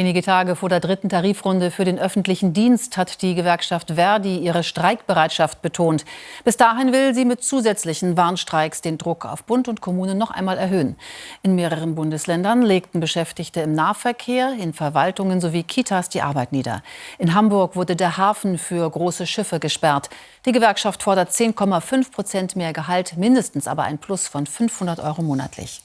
Wenige Tage vor der dritten Tarifrunde für den öffentlichen Dienst hat die Gewerkschaft Verdi ihre Streikbereitschaft betont. Bis dahin will sie mit zusätzlichen Warnstreiks den Druck auf Bund und Kommunen noch einmal erhöhen. In mehreren Bundesländern legten Beschäftigte im Nahverkehr, in Verwaltungen sowie Kitas die Arbeit nieder. In Hamburg wurde der Hafen für große Schiffe gesperrt. Die Gewerkschaft fordert 10,5 Prozent mehr Gehalt, mindestens aber ein Plus von 500 Euro monatlich.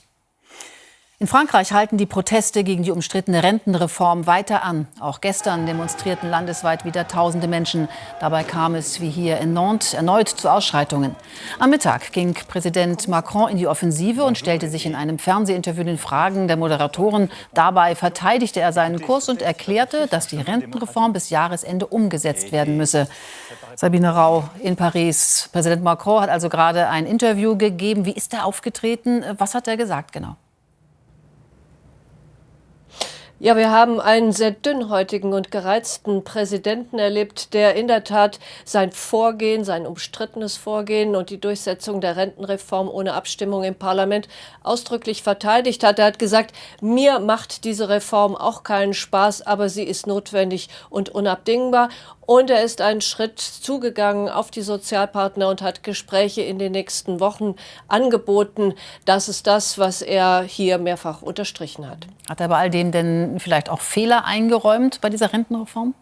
In Frankreich halten die Proteste gegen die umstrittene Rentenreform weiter an. Auch gestern demonstrierten landesweit wieder tausende Menschen. Dabei kam es, wie hier in Nantes, erneut zu Ausschreitungen. Am Mittag ging Präsident Macron in die Offensive und stellte sich in einem Fernsehinterview den Fragen der Moderatoren. Dabei verteidigte er seinen Kurs und erklärte, dass die Rentenreform bis Jahresende umgesetzt werden müsse. Sabine Rau in Paris. Präsident Macron hat also gerade ein Interview gegeben. Wie ist er aufgetreten? Was hat er gesagt genau? Ja, wir haben einen sehr dünnhäutigen und gereizten Präsidenten erlebt, der in der Tat sein Vorgehen, sein umstrittenes Vorgehen und die Durchsetzung der Rentenreform ohne Abstimmung im Parlament ausdrücklich verteidigt hat. Er hat gesagt, mir macht diese Reform auch keinen Spaß, aber sie ist notwendig und unabdingbar. Und er ist einen Schritt zugegangen auf die Sozialpartner und hat Gespräche in den nächsten Wochen angeboten. Das ist das, was er hier mehrfach unterstrichen hat. Hat er bei all dem denn vielleicht auch Fehler eingeräumt bei dieser Rentenreform?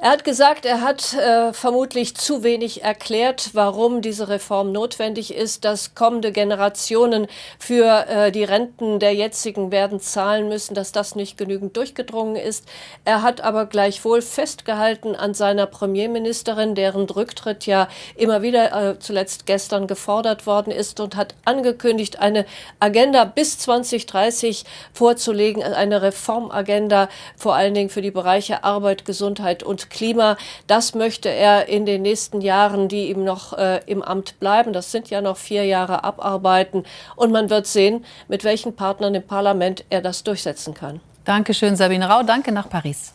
Er hat gesagt, er hat äh, vermutlich zu wenig erklärt, warum diese Reform notwendig ist, dass kommende Generationen für äh, die Renten der jetzigen werden zahlen müssen, dass das nicht genügend durchgedrungen ist. Er hat aber gleichwohl festgehalten an seiner Premierministerin, deren Rücktritt ja immer wieder äh, zuletzt gestern gefordert worden ist und hat angekündigt, eine Agenda bis 2030 vorzulegen, eine Reformagenda vor allen Dingen für die Bereiche Arbeit, Gesundheit und Klima. Das möchte er in den nächsten Jahren, die ihm noch äh, im Amt bleiben, das sind ja noch vier Jahre, abarbeiten. Und man wird sehen, mit welchen Partnern im Parlament er das durchsetzen kann. Dankeschön, Sabine Rau. Danke nach Paris.